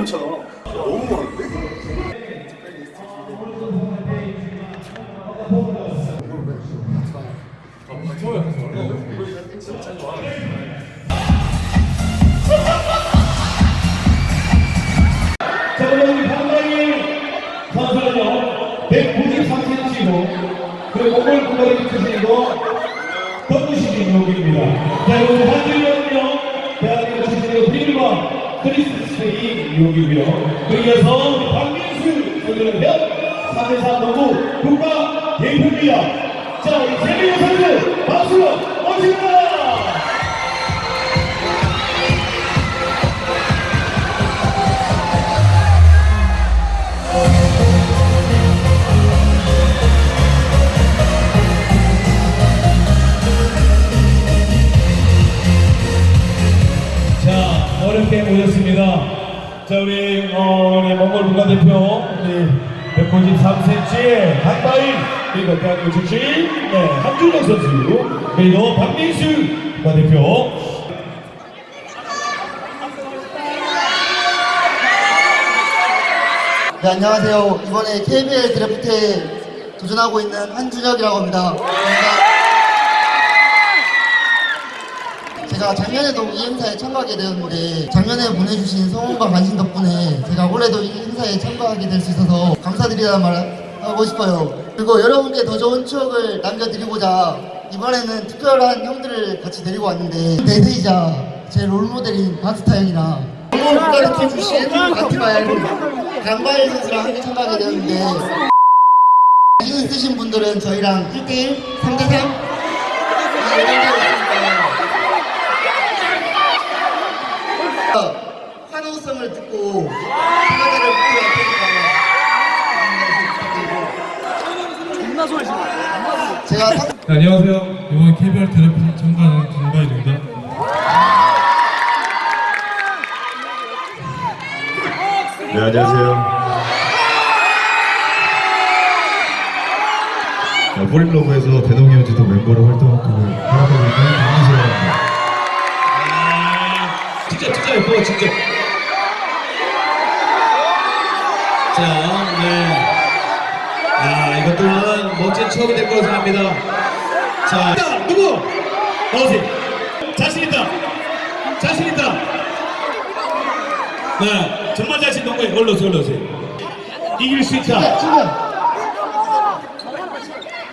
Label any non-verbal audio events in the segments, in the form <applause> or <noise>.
것처럼 너무 12세기 유혹이고요. 그래서 우리 박민수 선수는 현 3대3 농구 국가 대표입니다. 자, 우리 재민호 선수 박수로 모십니다. 어렵게 모셨습니다. 자, 우리, 어, 우리 몽골 국가대표, 우리 193cm의 한바일, 그리고 대한민국 출신, 네, 한준혁 선수, 그리고 박민수 국가대표. 네, 안녕하세요. 이번에 KBL 드래프트에 도전하고 있는 한준혁이라고 합니다. 감사합니다. 제가 작년에도 이 행사에 참가하게 되었는데 작년에 보내주신 성원과 관심 덕분에 제가 올해도 이 행사에 참가하게 될 수 있어서 감사드리다는 말 하고 싶어요. 그리고 여러분께 더 좋은 추억을 남겨드리고자 이번에는 특별한 형들을 같이 데리고 왔는데 대세이자 제 롤모델인 박스타 형이랑 한국 국가대표 출신 아티바엘 강바일 선수랑 함께 참가하게 되었는데 자신 있으신 분들은 저희랑 1대1, 3대3 환호성을 듣고 참가자를 뽑기 테니까 제가 상- 네, 안녕하세요. 이번 KBR 드래프트 참가하는 강바일입니다. 네, 안녕하세요. 자, 포린러브에서 대동이어지도 멤버로 활동하고 활약하고 있는 강민수입니다. 진짜, 진짜 예뻐, 진짜. 자, 네. 아, 이것 또한 멋진 추억이 될 거라 생각합니다. 자, 자, 누구? 나오세요. 자신 있다. 자신 있다. 네, 정말 자신 있는 거예요. 올라오세요, 올라오세요. 이길 수 있다. 친구야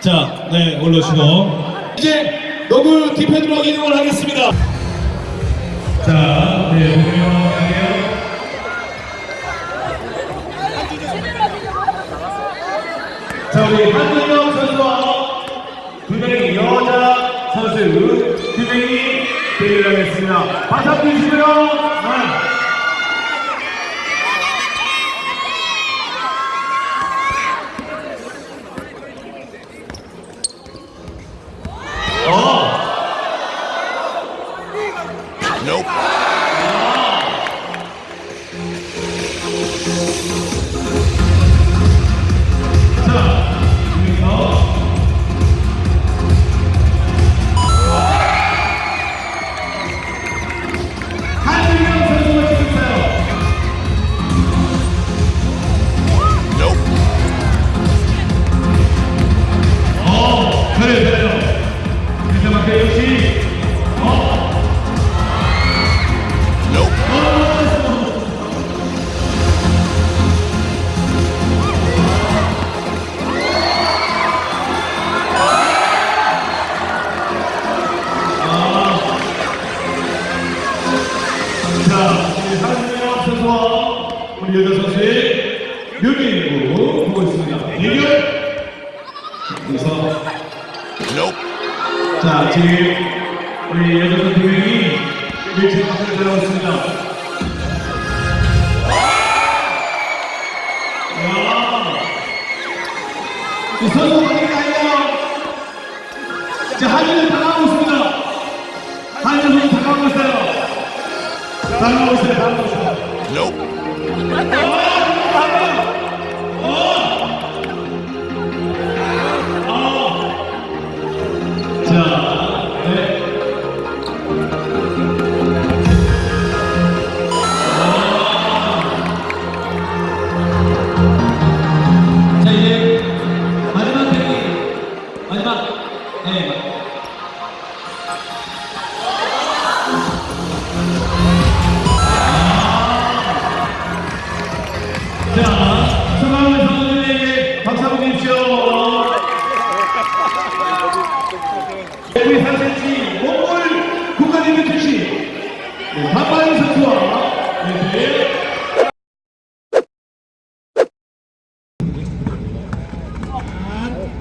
자, 네, 올라오시고. 이제 너구 디펜으로 이동을 하겠습니다. 자, 자, 우리 한준영 선수와 두 명의 여자 선수 두 명이 대결을 하겠습니다. 박수 한번 주시고요. 이 선수 분위기 아니에요. 자, 한준영 다가오고 있습니다. 선수 다가오고 있어요. 다가오고 있어요, 다가오고 있어요. 자,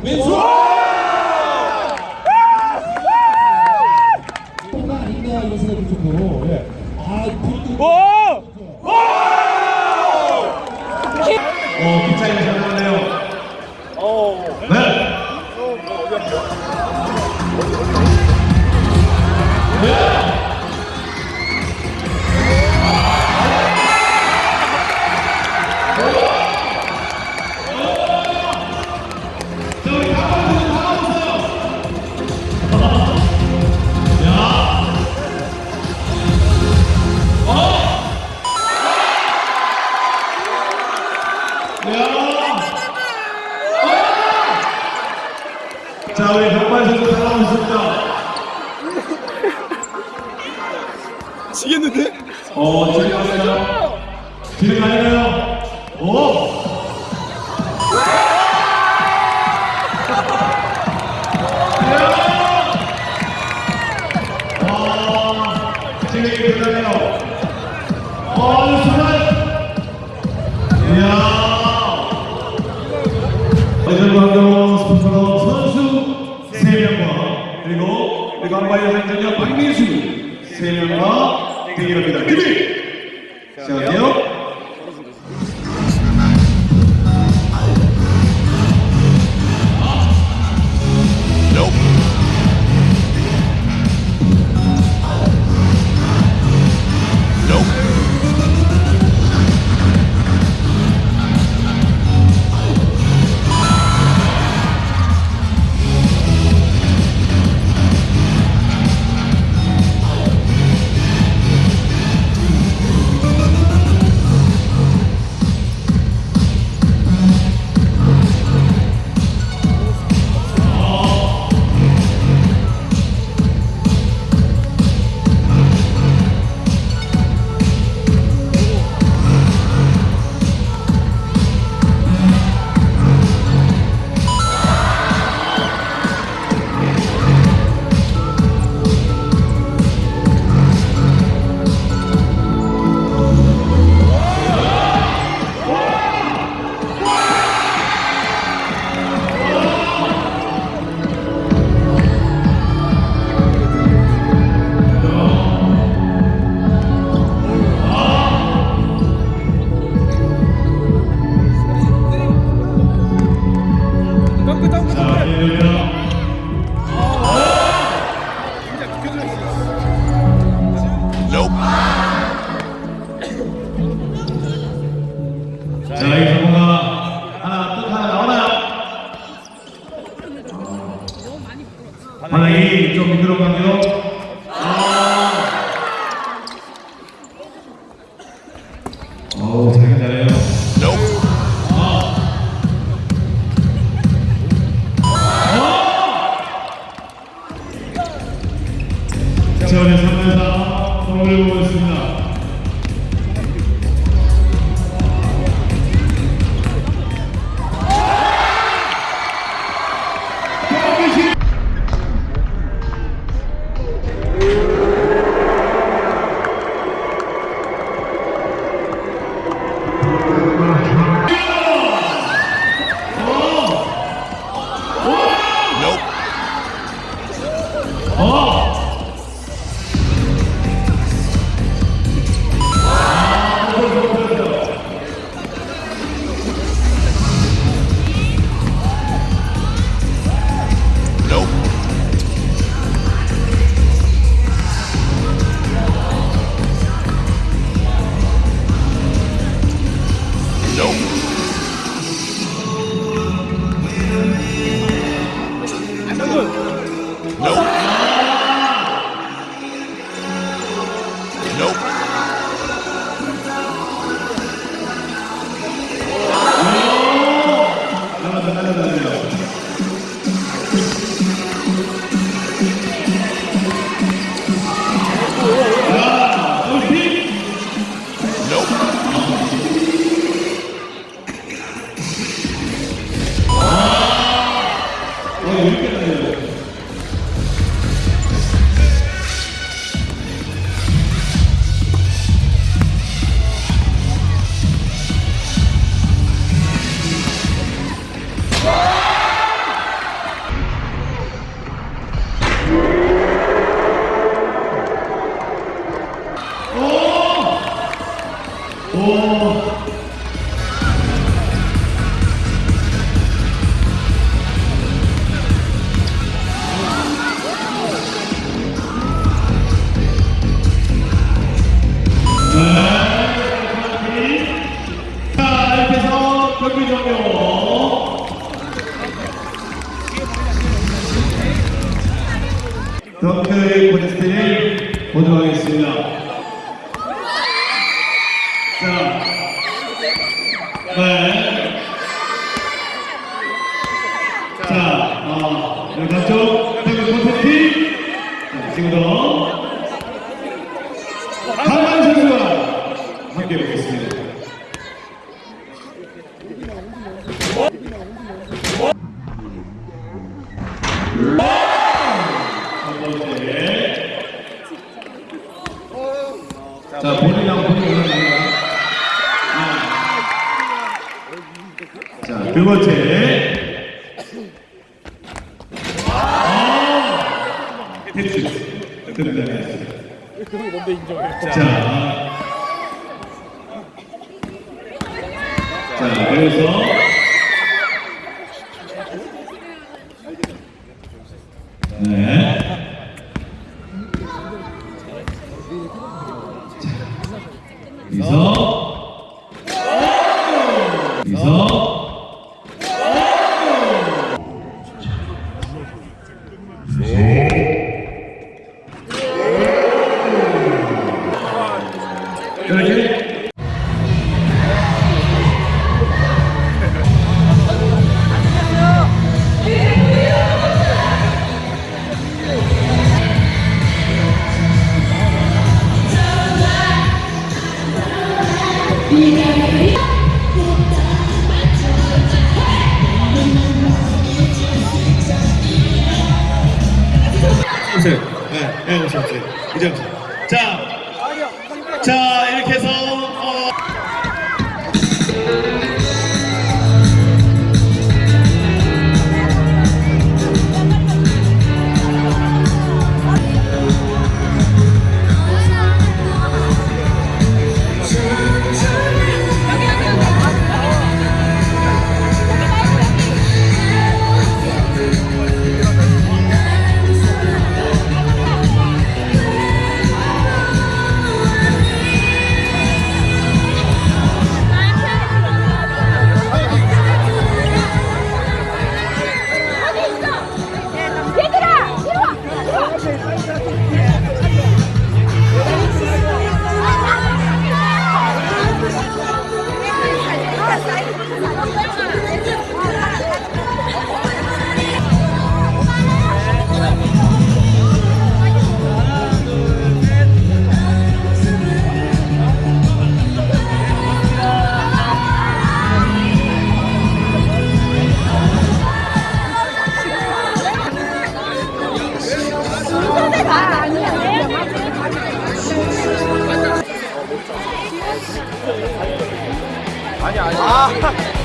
民主。 저 3명과 그리고 우리 강바이 한전역 박민수 3명 바닥이 좀 미끄럽네요. 하겠습니다. 자, 네. 자, 어, 각종 덩크 콘테스트. 자, 지금부터 강한 선수와 함께 보겠습니다. 첫 번째. 자, 본인하고 본인 올라갑니다. 자, 두 번째. 아. 자. 자, 그래서. 네. 여기 오세요. 네, 네, 오세요, 오세요. 이제 오세요. 자, <laughs>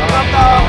감사합니다.